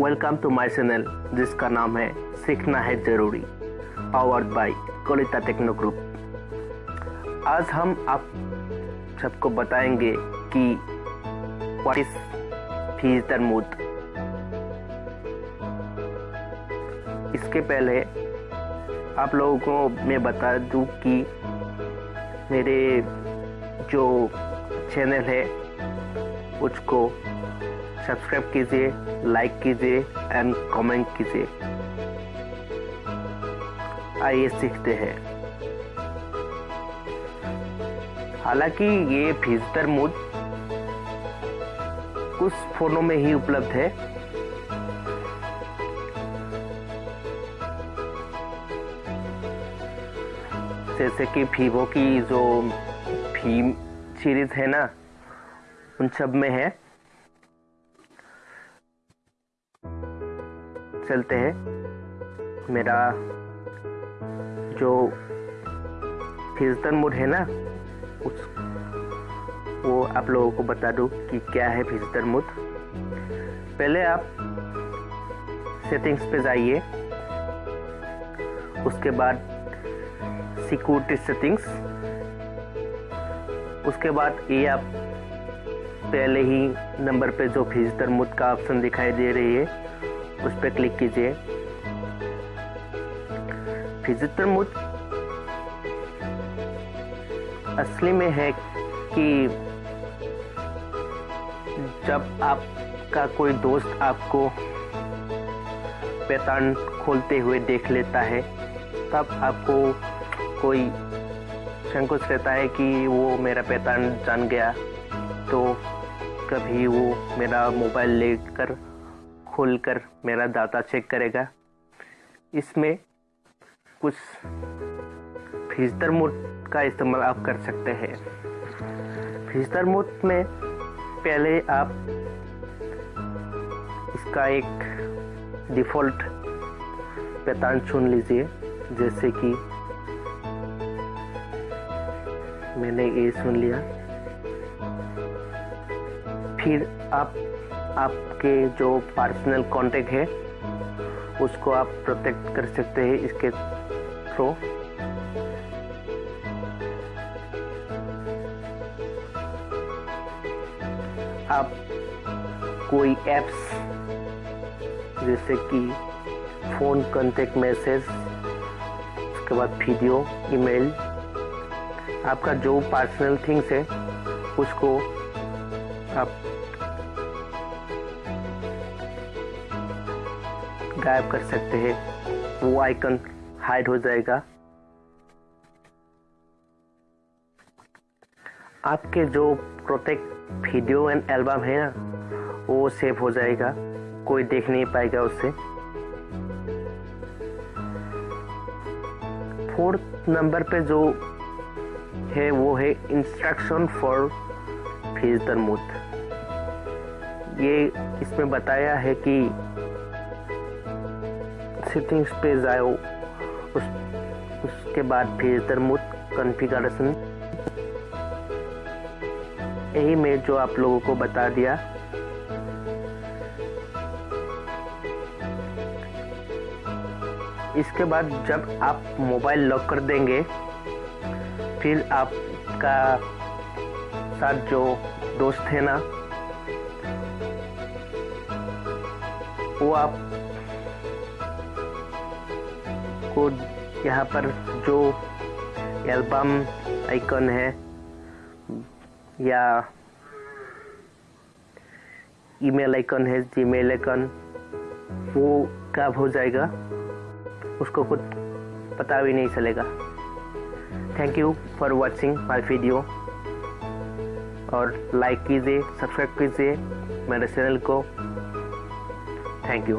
Welcome to my channel जिसका नाम है सीखना है ज़रूरी। Powered by Kolita techno group आज हम आप सबको बताएँगे कि व्हाट इज़ फीजर मूड इसके पहले आप लोगों को मैं बता दूँ कि मेरे जो चैनल है, उसको सब्सक्राइब कीजिए, लाइक कीजिए एंड कमेंट कीजिए। आइए सीखते हैं। हालाँकि ये फिजिटर मोड कुछ फोनों में ही उपलब्ध है। जैसे कि वीवो की जो फीम सीरीज़ है ना, उन सब में है। चलते हैं। मेरा जो फिजतन मोड है ना, उस वो आप लोगों को बता दूँ कि क्या है फिजतन मोड। पहले आप सेटिंग्स पे जाइए। उसके बाद सिक्योरिटी सेटिंग्स। उसके बाद ये आप पहले ही नंबर पे जो फिजिटर मोड का ऑप्शन दिखाई दे रही है। उस पर क्लिक कीजिए। फिजिटर मूड असली में है कि जब आपका कोई दोस्त आपको पैतान खोलते हुए देख लेता है, तब आपको कोई संकोच रहता है कि वो मेरा पैतान जान गया तो कभी वो मेरा मोबाइल लेकर खोलकर मेरा डाटा चेक करेगा। इसमें कुछ फिजर मोड का इस्तेमाल आप कर सकते हैं। फिजर मोड में पहले आप इसका एक डिफ़ॉल्ट पैतान चुन लीजिए, जैसे कि मैंने ये सुन लिया। फिर आप आपके जो पर्सनल कॉन्टेक्ट है, उसको आप प्रोटेक्ट कर सकते हैं इसके थ्रू आप कोई एप्स जैसे कि फ़ोन कॉन्टेक्ट मैसेज उसके बाद वीडियो ईमेल आपका जो पर्सनल थिंग्स है, उसको आप गायब कर सकते हैं। वो आइकन हाइड हो जाएगा। आपके जो प्रोटेक्ट वीडियो एंड एल्बम है ना, वो सेव हो जाएगा। कोई देख नहीं पाएगा उससे फोर्थ नंबर पे जो है, वो है इंस्ट्रक्शन फॉर फिजिटर मूथ ये इसमें बताया है कि सेटिंग्स पे जाओ उस, उसके बाद फिर मोड कॉन्फ़िगरेशन यही मैं जो आप लोगों को बता दिया। इसके बाद जब आप मोबाइल लॉक कर देंगे, फिर आपका साथ जो दोस्त है ना, वो आप को यहाँ पर जो एल्बम आइकन है, या ईमेल आइकन है, जीमेल आइकन, वो कब हो जाएगा। उसको कुछ पता भी नहीं चलेगा। Thank you for watching my video और लाइक कीजिए सब्सक्राइब कीजिए मेरे चैनल को। Thank you